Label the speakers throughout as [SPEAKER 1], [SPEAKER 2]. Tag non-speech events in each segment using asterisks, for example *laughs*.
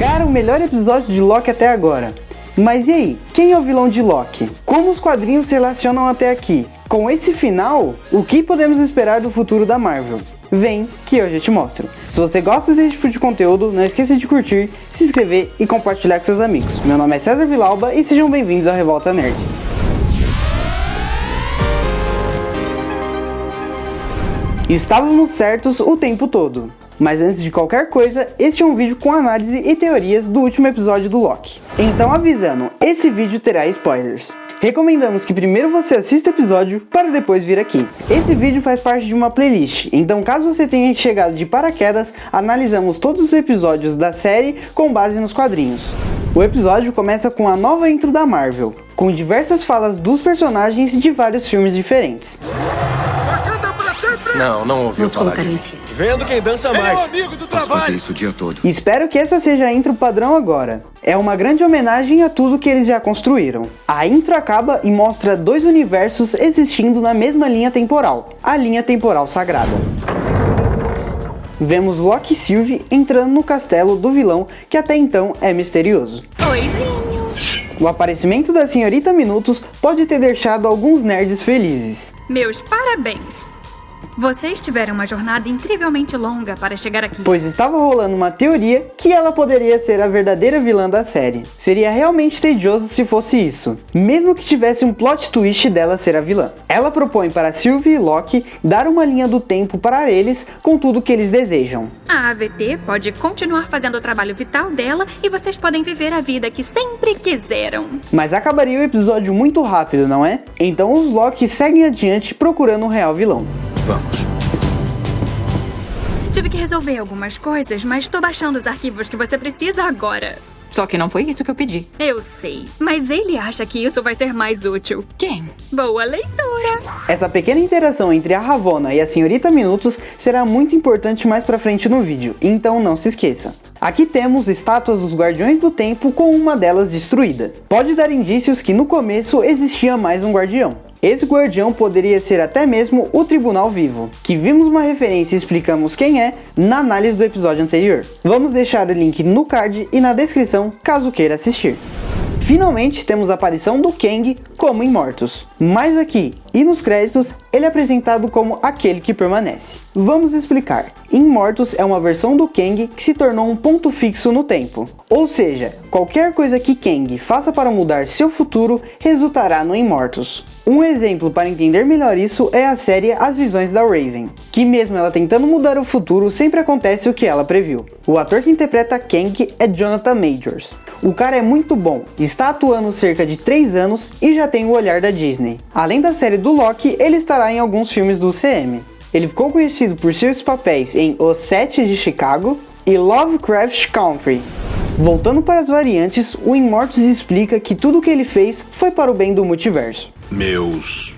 [SPEAKER 1] Cara, o melhor episódio de Loki até agora. Mas e aí, quem é o vilão de Loki? Como os quadrinhos se relacionam até aqui? Com esse final, o que podemos esperar do futuro da Marvel? Vem que hoje eu te mostro. Se você gosta desse tipo de conteúdo, não esqueça de curtir, se inscrever e compartilhar com seus amigos. Meu nome é César Vilauba e sejam bem-vindos ao Revolta Nerd. Estávamos certos o tempo todo. Mas antes de qualquer coisa, este é um vídeo com análise e teorias do último episódio do Loki. Então avisando, esse vídeo terá spoilers. Recomendamos que primeiro você assista o episódio para depois vir aqui. Esse vídeo faz parte de uma playlist, então caso você tenha chegado de paraquedas, analisamos todos os episódios da série com base nos quadrinhos. O episódio começa com a nova intro da Marvel, com diversas falas dos personagens de vários filmes diferentes.
[SPEAKER 2] Não, não ouviu falar disso.
[SPEAKER 3] Vendo quem dança mais.
[SPEAKER 4] É amigo do
[SPEAKER 2] Posso
[SPEAKER 4] trabalho.
[SPEAKER 2] fazer isso o dia todo.
[SPEAKER 1] Espero que essa seja a intro padrão agora. É uma grande homenagem a tudo que eles já construíram. A intro acaba e mostra dois universos existindo na mesma linha temporal, a linha temporal sagrada. Vemos Loki e Sylvie entrando no castelo do vilão que até então é misterioso.
[SPEAKER 5] Oizinho.
[SPEAKER 1] O aparecimento da Senhorita Minutos pode ter deixado alguns nerds felizes.
[SPEAKER 5] Meus parabéns. Vocês tiveram uma jornada incrivelmente longa para chegar aqui.
[SPEAKER 1] pois estava rolando uma teoria que ela poderia ser a verdadeira vilã da série. Seria realmente tedioso se fosse isso, mesmo que tivesse um plot twist dela ser a vilã. Ela propõe para Sylvie e Loki dar uma linha do tempo para eles com tudo que eles desejam.
[SPEAKER 5] A AVT pode continuar fazendo o trabalho vital dela e vocês podem viver a vida que sempre quiseram.
[SPEAKER 1] Mas acabaria o episódio muito rápido, não é? Então os Loki seguem adiante procurando o real vilão.
[SPEAKER 2] Vamos.
[SPEAKER 5] Tive que resolver algumas coisas, mas tô baixando os arquivos que você precisa agora.
[SPEAKER 6] Só que não foi isso que eu pedi.
[SPEAKER 5] Eu sei, mas ele acha que isso vai ser mais útil.
[SPEAKER 6] Quem?
[SPEAKER 5] Boa leitura!
[SPEAKER 1] Essa pequena interação entre a Ravonna e a Senhorita Minutos será muito importante mais pra frente no vídeo, então não se esqueça. Aqui temos estátuas dos Guardiões do Tempo com uma delas destruída. Pode dar indícios que no começo existia mais um guardião. Esse guardião poderia ser até mesmo o Tribunal Vivo, que vimos uma referência e explicamos quem é na análise do episódio anterior. Vamos deixar o link no card e na descrição caso queira assistir. Finalmente temos a aparição do Kang como Imortus, mas aqui e nos créditos ele é apresentado como aquele que permanece. Vamos explicar. Immortus é uma versão do Kang que se tornou um ponto fixo no tempo. Ou seja, qualquer coisa que Kang faça para mudar seu futuro resultará no Immortus. Um exemplo para entender melhor isso é a série As Visões da Raven, que mesmo ela tentando mudar o futuro, sempre acontece o que ela previu. O ator que interpreta Kang é Jonathan Majors. O cara é muito bom, está atuando cerca de 3 anos e já tem o olhar da Disney. Além da série do Loki, ele estará em alguns filmes do CM. Ele ficou conhecido por seus papéis em Os Sete de Chicago e Lovecraft Country. Voltando para as variantes, o Immortus explica que tudo o que ele fez foi para o bem do multiverso.
[SPEAKER 4] Meus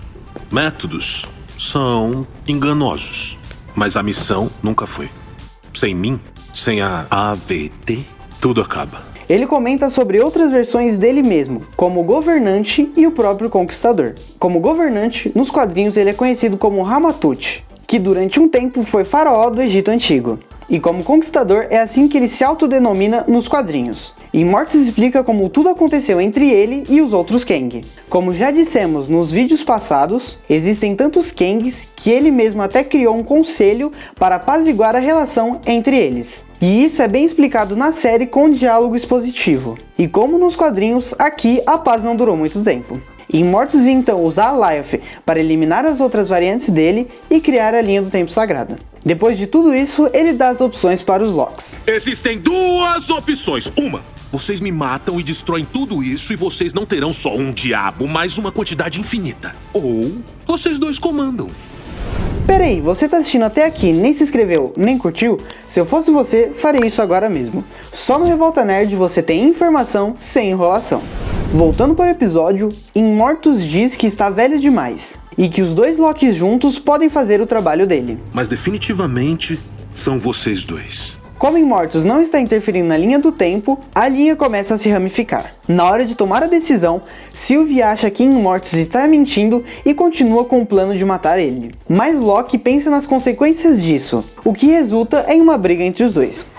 [SPEAKER 4] métodos são enganosos, mas a missão nunca foi. Sem mim, sem a AVT, tudo acaba.
[SPEAKER 1] Ele comenta sobre outras versões dele mesmo, como o Governante e o próprio Conquistador. Como Governante, nos quadrinhos ele é conhecido como Ramatut, que durante um tempo foi faraó do Egito Antigo. E como Conquistador é assim que ele se autodenomina nos quadrinhos. E Mortis explica como tudo aconteceu entre ele e os outros Kang. Como já dissemos nos vídeos passados, existem tantos Kangs que ele mesmo até criou um conselho para apaziguar a relação entre eles. E isso é bem explicado na série com diálogo expositivo. E como nos quadrinhos, aqui a paz não durou muito tempo. Immortus então usa a Lyoth para eliminar as outras variantes dele e criar a linha do Tempo Sagrada. Depois de tudo isso, ele dá as opções para os Locks.
[SPEAKER 4] Existem duas opções. Uma, vocês me matam e destroem tudo isso e vocês não terão só um diabo, mas uma quantidade infinita. Ou vocês dois comandam.
[SPEAKER 1] Peraí, você tá assistindo até aqui, nem se inscreveu, nem curtiu? Se eu fosse você, faria isso agora mesmo. Só no Revolta Nerd você tem informação sem enrolação. Voltando para o episódio, Immortus diz que está velho demais e que os dois Locks juntos podem fazer o trabalho dele.
[SPEAKER 4] Mas definitivamente são vocês dois.
[SPEAKER 1] Como Immortus não está interferindo na linha do tempo, a linha começa a se ramificar. Na hora de tomar a decisão, Sylvie acha que Immortus está mentindo e continua com o plano de matar ele. Mas Loki pensa nas consequências disso, o que resulta em uma briga entre os dois.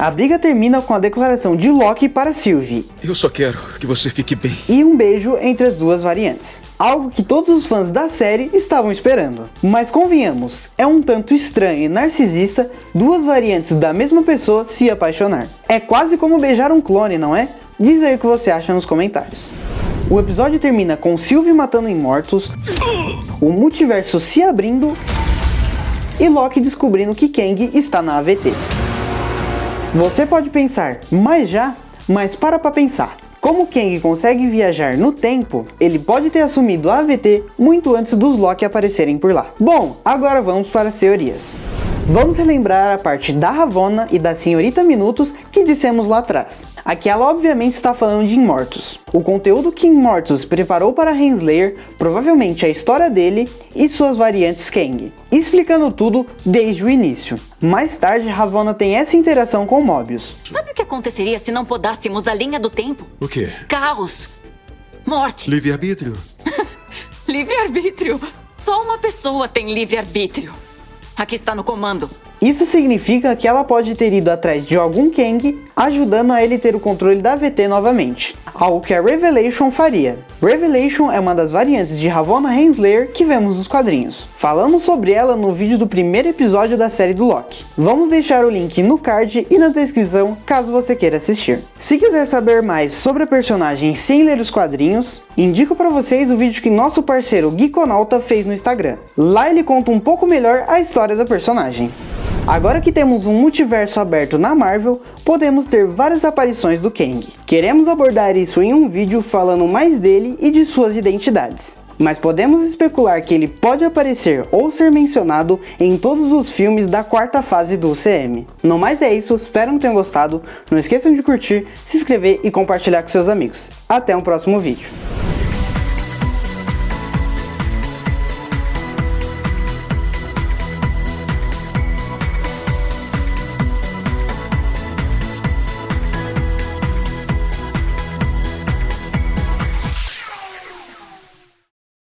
[SPEAKER 1] A briga termina com a declaração de Loki para Sylvie.
[SPEAKER 3] Eu só quero que você fique bem.
[SPEAKER 1] E um beijo entre as duas variantes. Algo que todos os fãs da série estavam esperando. Mas convenhamos, é um tanto estranho e narcisista duas variantes da mesma pessoa se apaixonar. É quase como beijar um clone, não é? Diz aí o que você acha nos comentários. O episódio termina com Sylvie matando imortos, o multiverso se abrindo e Loki descobrindo que Kang está na AVT. Você pode pensar, mas já? Mas para pra pensar. Como Kang consegue viajar no tempo, ele pode ter assumido a AVT muito antes dos Loki aparecerem por lá. Bom, agora vamos para as teorias. Vamos relembrar a parte da Ravonna e da Senhorita Minutos que dissemos lá atrás. Aqui ela obviamente está falando de Imortus. O conteúdo que Imortus preparou para Renslayer provavelmente é a história dele e suas variantes Kang, explicando tudo desde o início. Mais tarde, Ravonna tem essa interação com Mobius.
[SPEAKER 6] Sabe o que aconteceria se não podássemos a linha do tempo?
[SPEAKER 3] O quê?
[SPEAKER 6] Caos. Morte.
[SPEAKER 3] Livre-arbítrio? *laughs*
[SPEAKER 6] Livre-arbítrio. Só uma pessoa tem livre-arbítrio. Aqui está no comando.
[SPEAKER 1] Isso significa que ela pode ter ido atrás de algum Kang, ajudando a ele ter o controle da VT novamente, algo que a Revelation faria. Revelation é uma das variantes de Ravonna Renslayer que vemos nos quadrinhos. Falamos sobre ela no vídeo do primeiro episódio da série do Loki. Vamos deixar o link no card e na descrição caso você queira assistir. Se quiser saber mais sobre a personagem sem ler os quadrinhos, indico para vocês o vídeo que nosso parceiro Geekonauta fez no Instagram. Lá ele conta um pouco melhor a história da personagem. Agora que temos um multiverso aberto na Marvel, podemos ter várias aparições do Kang. Queremos abordar isso em um vídeo falando mais dele e de suas identidades. Mas podemos especular que ele pode aparecer ou ser mencionado em todos os filmes da quarta fase do UCM. No mais é isso, espero que tenham gostado, não esqueçam de curtir, se inscrever e compartilhar com seus amigos. Até um próximo vídeo.